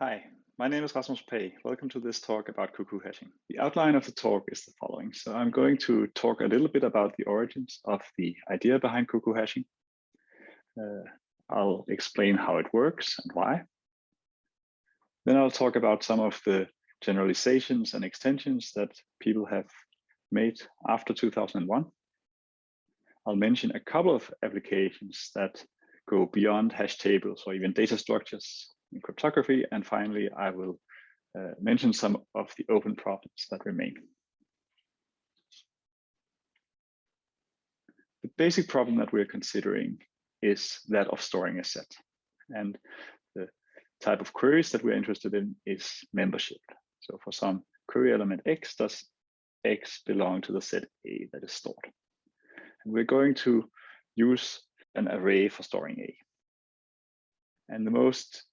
Hi, my name is Rasmus Pagh. Welcome to this talk about cuckoo hashing. The outline of the talk is the following. So I'm going to talk a little bit about the origins of the idea behind cuckoo hashing. Uh, I'll explain how it works and why. Then I'll talk about some of the generalizations and extensions that people have made after 2001. I'll mention a couple of applications that go beyond hash tables or even data structures in cryptography. And finally, I will uh, mention some of the open problems that remain. The basic problem that we're considering is that of storing a set. And the type of queries that we're interested in is membership. So for some query element X, does X belong to the set A that is stored? And we're going to use an array for storing A. And the most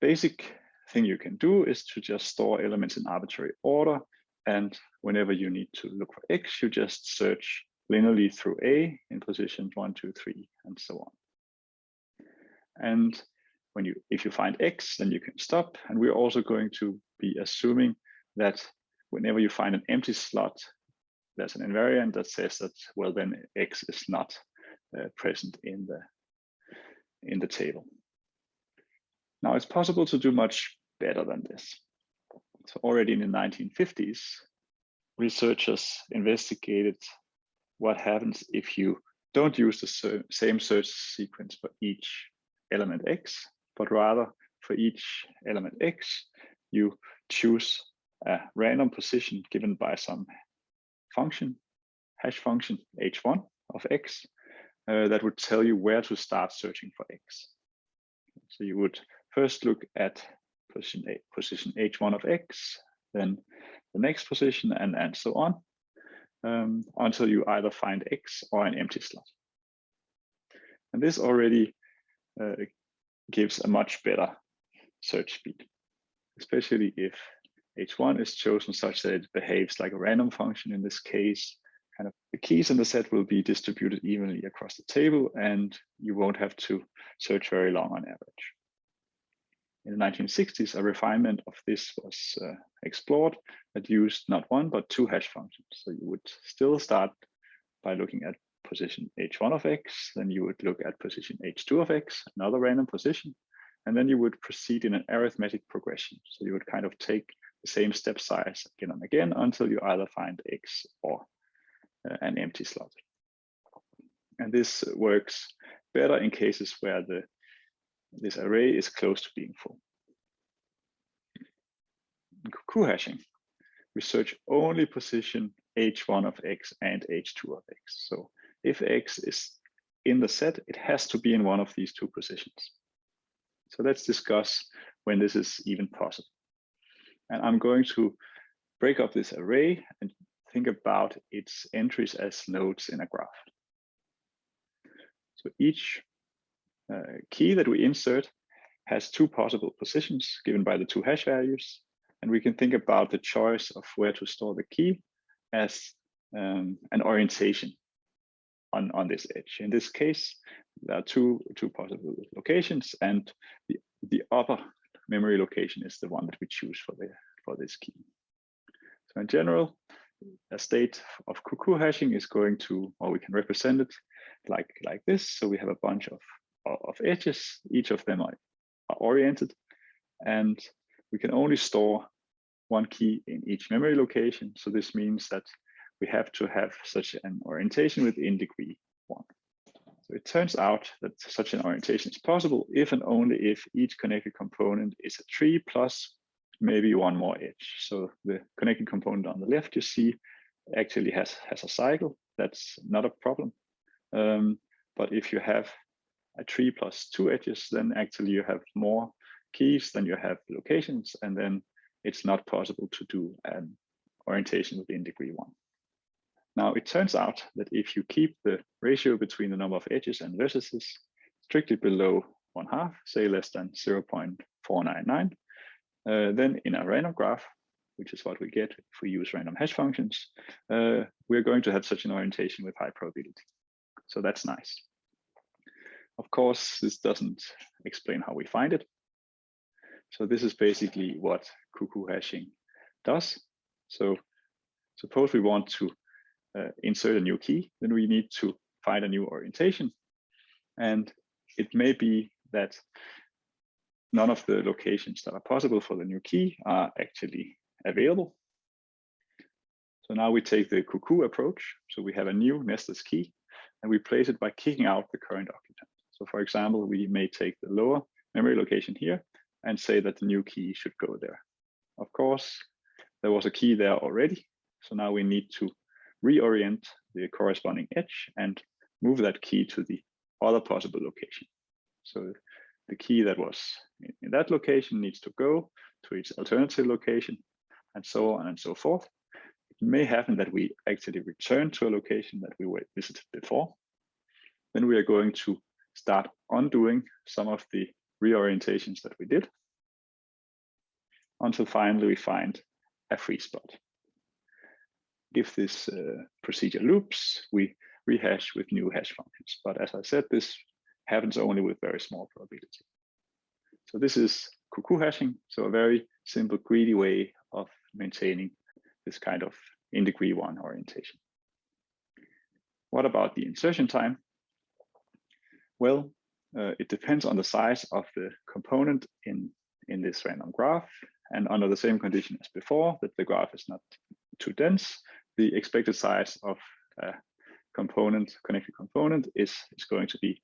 basic thing you can do is to just store elements in arbitrary order. And whenever you need to look for X, you just search linearly through A in positions one, two, three, and so on. And when you, if you find X, then you can stop. And we're also going to be assuming that whenever you find an empty slot, there's an invariant that says that, well, then X is not uh, present in the, in the table. Now it's possible to do much better than this. So already in the 1950s, researchers investigated what happens if you don't use the same search sequence for each element X, but rather for each element X, you choose a random position given by some function, hash function h1 of X, uh, that would tell you where to start searching for X. So you would first look at position, A, position h1 of x, then the next position, and, and so on, um, until you either find x or an empty slot. And this already uh, gives a much better search speed, especially if h1 is chosen such that it behaves like a random function in this case. Kind of the keys in the set will be distributed evenly across the table, and you won't have to search very long on average in the 1960s, a refinement of this was uh, explored that used not one, but two hash functions. So you would still start by looking at position h1 of x, then you would look at position h2 of x, another random position, and then you would proceed in an arithmetic progression. So you would kind of take the same step size again and again until you either find x or uh, an empty slot. And this works better in cases where the this array is close to being full. Cuckoo hashing, we search only position h1 of x and h2 of x. So if x is in the set, it has to be in one of these two positions. So let's discuss when this is even possible. And I'm going to break up this array and think about its entries as nodes in a graph. So each key that we insert has two possible positions given by the two hash values. And we can think about the choice of where to store the key as um, an orientation on, on this edge. In this case, there are two, two possible locations and the, the upper memory location is the one that we choose for, the, for this key. So in general, a state of cuckoo hashing is going to, or we can represent it like, like this. So we have a bunch of of edges. Each of them are, are oriented and we can only store one key in each memory location. So this means that we have to have such an orientation within degree one. So it turns out that such an orientation is possible if and only if each connected component is a tree plus maybe one more edge. So the connected component on the left you see actually has, has a cycle. That's not a problem. Um, but if you have a tree plus two edges, then actually you have more keys than you have locations, and then it's not possible to do an orientation within degree one. Now, it turns out that if you keep the ratio between the number of edges and vertices strictly below one half, say less than 0.499, uh, then in a random graph, which is what we get if we use random hash functions, uh, we're going to have such an orientation with high probability. So that's nice. Of course, this doesn't explain how we find it. So this is basically what cuckoo hashing does. So suppose we want to uh, insert a new key, then we need to find a new orientation. And it may be that none of the locations that are possible for the new key are actually available. So now we take the cuckoo approach. So we have a new nested key and we place it by kicking out the current occupant. So for example, we may take the lower memory location here and say that the new key should go there. Of course, there was a key there already. So now we need to reorient the corresponding edge and move that key to the other possible location. So the key that was in that location needs to go to its alternative location and so on and so forth. It may happen that we actually return to a location that we visited before. Then we are going to start undoing some of the reorientations that we did until finally we find a free spot. If this uh, procedure loops, we rehash with new hash functions. But as I said, this happens only with very small probability. So this is cuckoo hashing, so a very simple, greedy way of maintaining this kind of in degree one orientation. What about the insertion time? Well, uh, it depends on the size of the component in, in this random graph. And under the same condition as before, that the graph is not too dense, the expected size of a component, connected component is, is going to be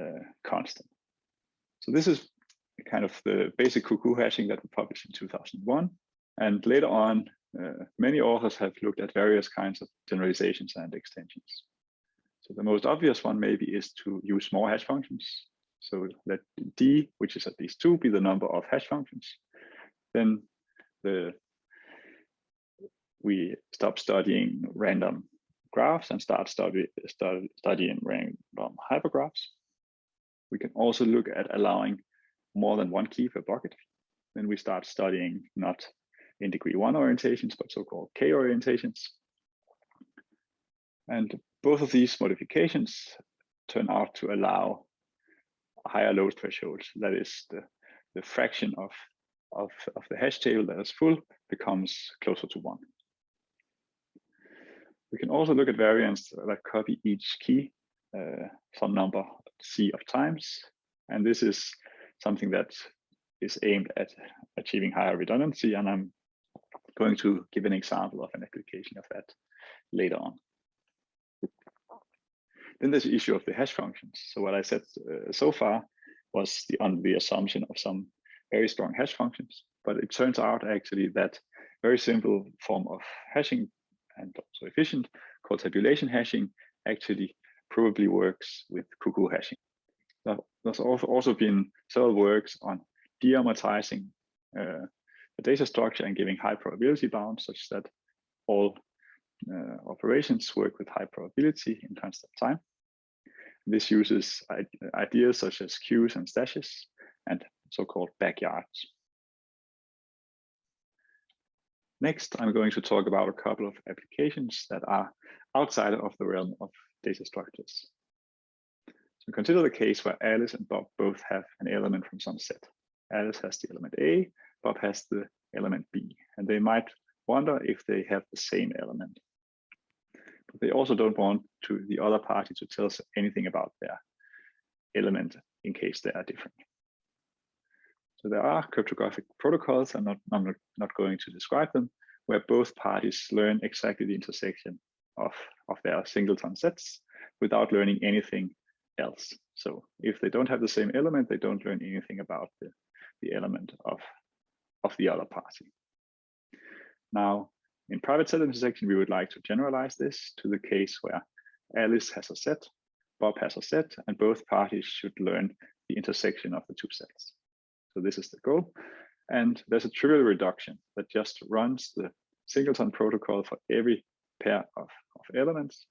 uh, constant. So this is kind of the basic cuckoo hashing that we published in 2001. And later on, uh, many authors have looked at various kinds of generalizations and extensions. So the most obvious one maybe is to use more hash functions. So let d, which is at least two, be the number of hash functions. Then the we stop studying random graphs and start study, study, studying random hypergraphs. We can also look at allowing more than one key per bucket. Then we start studying not in degree one orientations, but so-called K orientations. And both of these modifications turn out to allow higher load thresholds. That is the, the fraction of, of, of the hash table that is full becomes closer to one. We can also look at variants that copy each key uh, some number C of times. And this is something that is aimed at achieving higher redundancy. And I'm going to give an example of an application of that later on. Then there's the issue of the hash functions. So what I said uh, so far was the, on the assumption of some very strong hash functions, but it turns out actually that very simple form of hashing and also efficient called tabulation hashing actually probably works with cuckoo hashing. There's also been several works on de-amortizing uh, the data structure and giving high probability bounds such that all uh, operations work with high probability in constant time. This uses ideas such as queues and stashes and so-called backyards. Next, I'm going to talk about a couple of applications that are outside of the realm of data structures. So consider the case where Alice and Bob both have an element from some set. Alice has the element A, Bob has the element B, and they might wonder if they have the same element. They also don't want to the other party to tell us anything about their element in case they are different. So there are cryptographic protocols, I'm not, I'm not going to describe them, where both parties learn exactly the intersection of, of their singleton sets without learning anything else. So if they don't have the same element, they don't learn anything about the, the element of, of the other party. Now, in private set intersection, we would like to generalize this to the case where Alice has a set, Bob has a set, and both parties should learn the intersection of the two sets. So this is the goal. And there's a trivial reduction that just runs the singleton protocol for every pair of, of elements.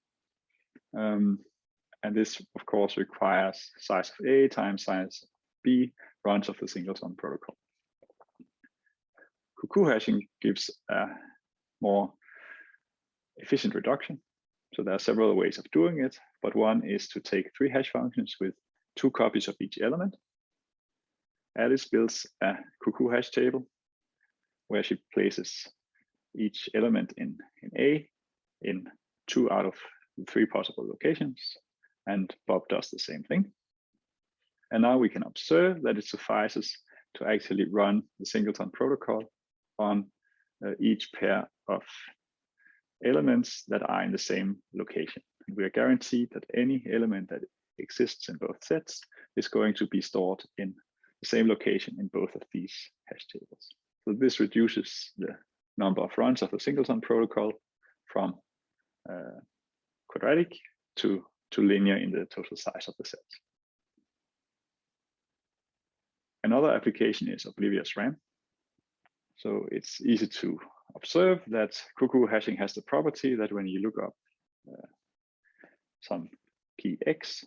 Um, and this, of course, requires size of A times size of B runs of the singleton protocol. Cuckoo hashing gives a more efficient reduction. So there are several ways of doing it, but one is to take three hash functions with two copies of each element. Alice builds a cuckoo hash table where she places each element in, in A in two out of three possible locations, and Bob does the same thing. And now we can observe that it suffices to actually run the singleton protocol on each pair of elements that are in the same location. We are guaranteed that any element that exists in both sets is going to be stored in the same location in both of these hash tables. So this reduces the number of runs of the singleton protocol from uh, quadratic to, to linear in the total size of the set. Another application is oblivious RAM. So it's easy to observe that cuckoo hashing has the property that when you look up uh, some key X,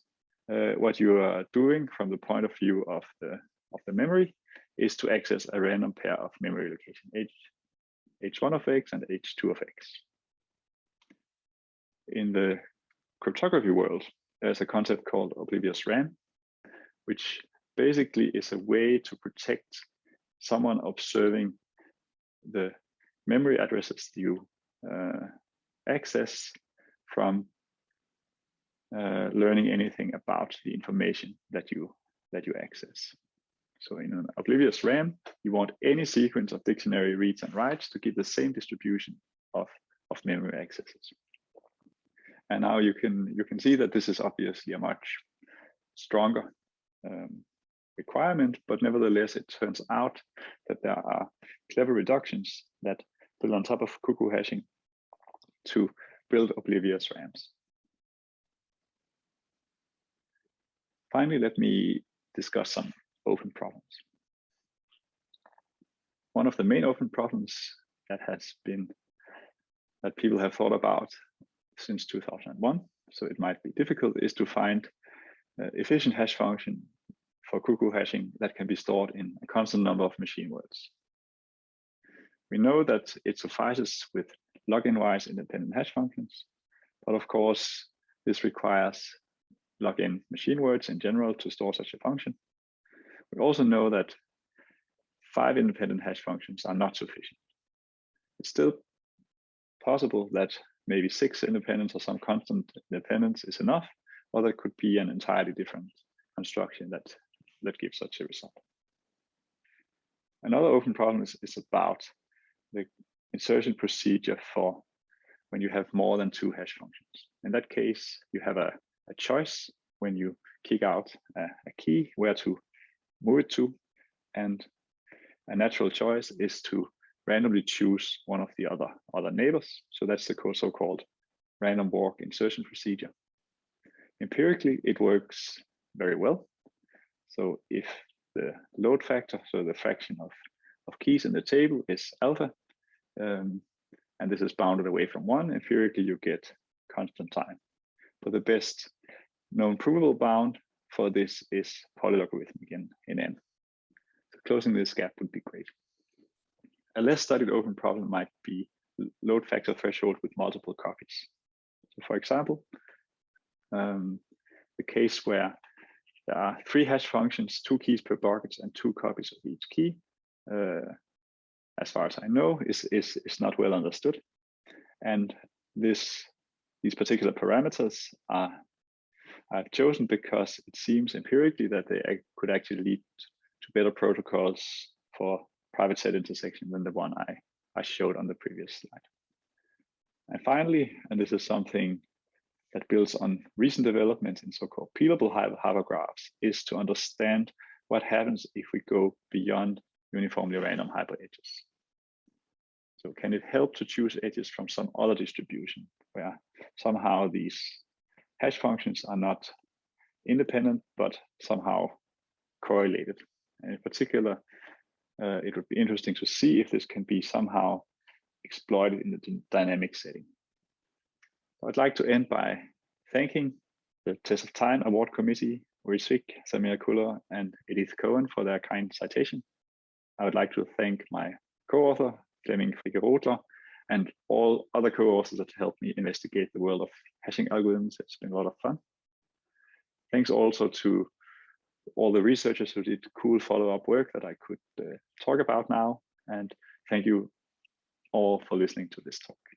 uh, what you are doing from the point of view of the of the memory is to access a random pair of memory location h h1 of x and h2 of x. In the cryptography world, there's a concept called oblivious RAM, which basically is a way to protect someone observing the memory addresses you uh, access from uh, learning anything about the information that you that you access. So in an oblivious RAM, you want any sequence of dictionary reads and writes to give the same distribution of, of memory accesses. And now you can you can see that this is obviously a much stronger um, requirement, but nevertheless, it turns out that there are clever reductions that build on top of cuckoo hashing to build oblivious RAMs. Finally, let me discuss some open problems. One of the main open problems that has been that people have thought about since 2001, so it might be difficult, is to find uh, efficient hash function for cuckoo hashing that can be stored in a constant number of machine words. We know that it suffices with log n-wise independent hash functions, but of course, this requires login machine words in general to store such a function. We also know that five independent hash functions are not sufficient. It's still possible that maybe six independents or some constant independence is enough, or there could be an entirely different construction that, that gives such a result. Another open problem is, is about the insertion procedure for when you have more than two hash functions. In that case, you have a, a choice when you kick out a, a key where to move it to. And a natural choice is to randomly choose one of the other, other neighbors. So that's the so-called random walk insertion procedure. Empirically, it works very well. So if the load factor, so the fraction of, of keys in the table is alpha, um, and this is bounded away from one, empirically you get constant time. But the best known provable bound for this is polylogarithmic in, in n. So closing this gap would be great. A less studied open problem might be load factor threshold with multiple copies. So for example, um, the case where there are three hash functions, two keys per bucket and two copies of each key, uh, as far as I know, is, is, is not well understood. And this, these particular parameters are I've chosen because it seems empirically that they could actually lead to better protocols for private set intersection than the one I, I showed on the previous slide. And finally, and this is something that builds on recent developments in so-called peelable hypergraphs, is to understand what happens if we go beyond uniformly random hyperedges. So can it help to choose edges from some other distribution where somehow these hash functions are not independent, but somehow correlated. And in particular, uh, it would be interesting to see if this can be somehow exploited in the dynamic setting. I'd like to end by thanking the Test of Time Award Committee, Zwick, Samir Khuller, and Edith Cohen for their kind citation. I would like to thank my co-author, Flemming Friche and all other co-authors that helped me investigate the world of hashing algorithms. It's been a lot of fun. Thanks also to all the researchers who did cool follow-up work that I could uh, talk about now. And thank you all for listening to this talk.